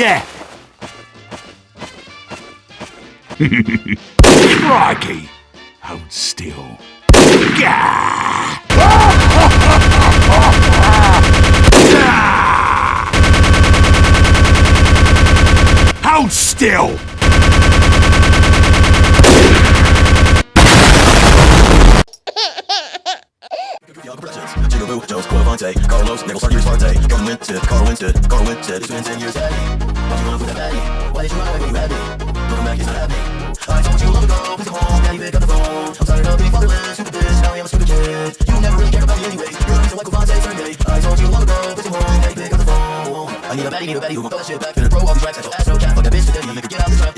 Yeah. Crikey. Hold still. Gah! Hold still! Jigaboo, Jones, Quavante, Carlos, Nichols, Arthur, Sparte, Gordon Winted, Carl Winted, Carl Winted, it's been 10 years, Eddie. You run with that baddie? Why did you run away when you had me? Looking back, it's not happening. I told you long ago, please come home, daddy, pick up the phone. I'm tired of being fatherless, stupid bitch, now I am a stupid kid. You never really cared about me anyway, you're the reason why Quavante. I told you long ago, please come home, daddy, pick up the phone. I need a baddie, need a baddie who won't throw that shit back, finna throw all these racks at your ass, no cat, fuck that bitch today, make her get